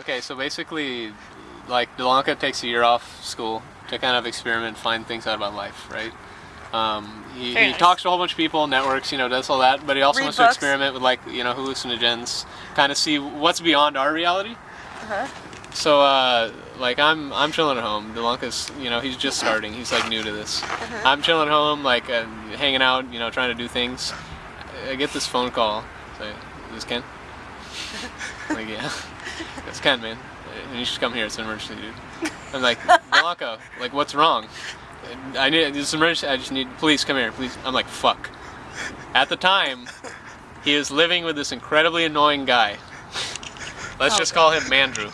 Okay, so basically, like Delanka takes a year off school to kind of experiment, find things out about life, right? Um, he, he nice. talks to a whole bunch of people, networks, you know, does all that, but he also Read wants books. to experiment with like, you know, hallucinogens, kind of see what's beyond our reality. Uh-huh. So, uh, like, I'm I'm chilling at home. Delanka's, you know, he's just starting. He's like new to this. Uh-huh. I'm chilling at home, like, uh, hanging out, you know, trying to do things. I get this phone call. Say, is this Ken? Like, yeah. It's Ken, man. And you should come here. It's an emergency, dude. I'm like, Delanka, like, what's wrong? I need this emergency. I just need, please come here, please. I'm like, fuck. At the time, he is living with this incredibly annoying guy. Let's Oh, just call him Mandrew.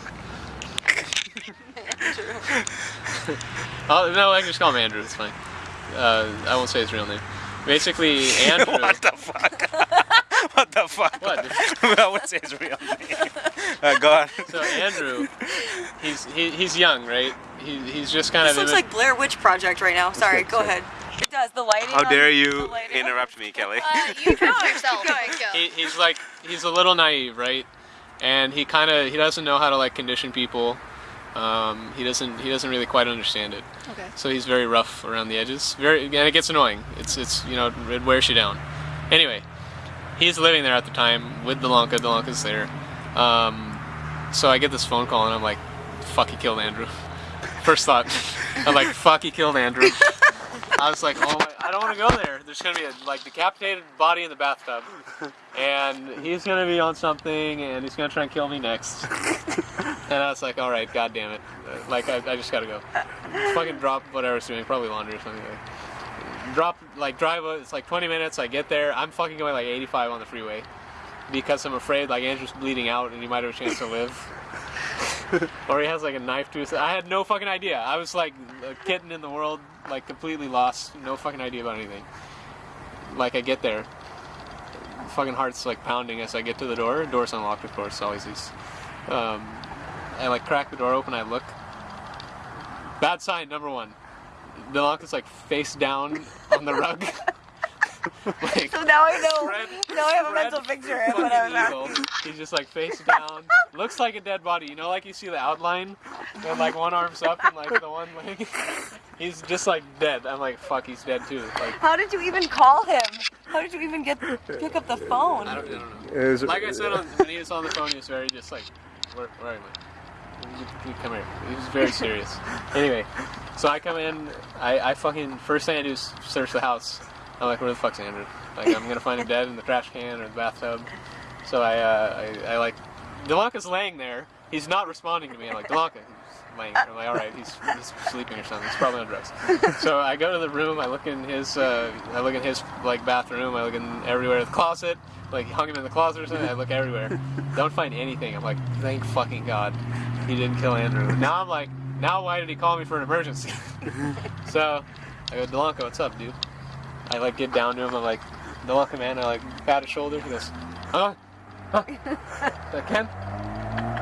oh no, I can just call him Andrew. It's fine. Uh, I won't say his real name. Basically, Andrew. what the fuck? what the fuck? What? I would say his real name. Uh, go on. So Andrew, he's he, he's young, right? He, he's just kind This of. looks like Blair Witch Project right now. Sorry, go ahead. It does. The lighting. How dare the you interrupt me, Kelly? Uh, you dropped yourself. he, he's like he's a little naive, right? And he kind of he doesn't know how to like condition people. Um, he doesn't he doesn't really quite understand it. Okay. So he's very rough around the edges. Very and it gets annoying. It's it's you know it wears you down. Anyway, he's living there at the time with Delanka. Delanka's there. Um, so I get this phone call and I'm like, fuck, he killed Andrew. First thought, I'm like, fuck, he killed Andrew. I was like, oh my, I don't want to go there. There's gonna be a like decapitated body in the bathtub, and he's gonna be on something, and he's gonna try and kill me next. and I was like, all right, god damn it, like I, I just gotta go. Fucking drop whatever I was doing, probably laundry or something. Like, drop like drive. It's like 20 minutes. I get there. I'm fucking going like 85 on the freeway because I'm afraid like Andrew's bleeding out and he might have a chance to live. or he has like a knife to his. I had no fucking idea. I was like a kitten in the world, like completely lost, no fucking idea about anything. Like I get there, fucking heart's like pounding as I get to the door. Door's unlocked, of course, always is. Um, I like crack the door open. I look. Bad sign number one. The lock is like face down on the rug. like, So now I know. Fred- now I have a mental picture of what I was fucking He's just like face down. Looks like a dead body. You know, like you see the outline, and like one arm's up and like the one leg. He's just like dead. I'm like, fuck, he's dead too. Like, How did you even call him? How did you even get pick up the phone? I don't, I don't know. Like I said, on, when he was on the phone, he was very just like, where, where are you? You- you Come here. He was very serious. anyway, so I come in. I, I fucking first thing I do is search the house. I'm like, where the fuck's Andrew? Like, I'm gonna find him dead in the trash can or the bathtub. So I, uh, I, I like, Delanka's laying there. He's not responding to me. I'm like, Delanka. He's laying there. I'm like, all right, he's, he's sleeping or something. He's probably on drugs. so I go to the room. I look in his, uh, I look in his like bathroom. I look in everywhere. The closet. Like hung him in the closet or something. I look everywhere. Don't find anything. I'm like, thank fucking god, he didn't kill Andrew. Now I'm like, now why did he call me for an emergency? so I go, Delanka, what's up, dude? I like get down to him. I'm like, Delanka, man. I like pat his shoulder. He goes, huh? Huh? Is that Ken?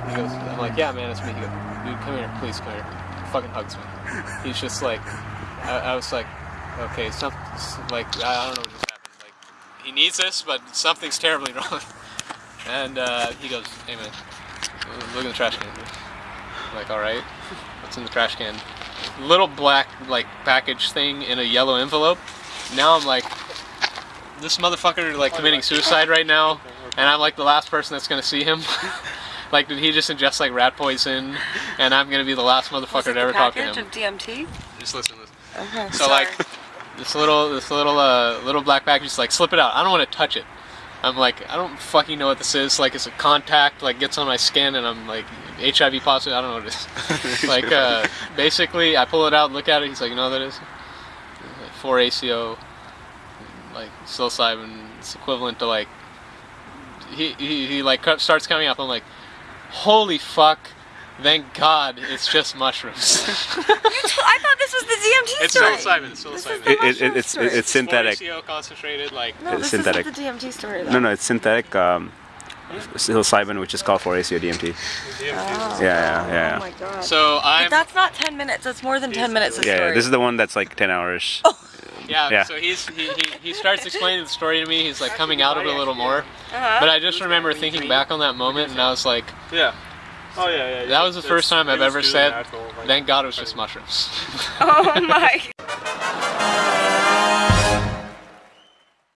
He goes, I'm like, yeah, man, it's me. He goes, dude, come here, please come here. Fucking hugs me. He's just like, I, I was like, okay, some, like, I don't know what just happened. Like, he needs this, but something's terribly wrong. And uh, he goes, hey man, look at the trash can. Dude." I'm like, all right, what's in the trash can? Little black like package thing in a yellow envelope. Now I'm like, this motherfucker like committing suicide right now, and I'm like the last person that's gonna see him. like, did he just ingest like rat poison, and I'm gonna be the last motherfucker to ever talk to package him? of DMT? Just listen to this. Okay. So like this little this little uh, little black package just like slip it out. I don't want to touch it. I'm like I don't fucking know what this is. Like it's a contact like gets on my skin and I'm like HIV positive. I don't know what it is. like uh, basically I pull it out, look at it. He's like, you know what that is? Like 4 ACO, like psilocybin. It's equivalent to like he he, he like starts coming up. I'm like, holy fuck. Thank God, it's just mushrooms. I thought this was the DMT it's story. psilocybin. It's This is psilocybin. the It, it, mushroom it's story. it's synthetic. 4-ACO concentrated, like No, it's this synthetic. isn't the DMT story. Though. No, no, it's synthetic um, psilocybin, which is called 4-ACO DMT. Oh. Yeah, yeah, yeah. Oh my god. So I'm But that's not 10 minutes. That's more than 10 minutes of Yeah, story. yeah, this is the one that's like 10 hours. yeah, yeah. So he's he, he, he starts explaining the story to me. He's like coming out of it a little more. Uh-huh. But I just remember thinking back on that moment, and I was like, Yeah. Oh yeah, yeah. That was the first time I've ever said, natural, like- Thank God it was just mushrooms. Oh my.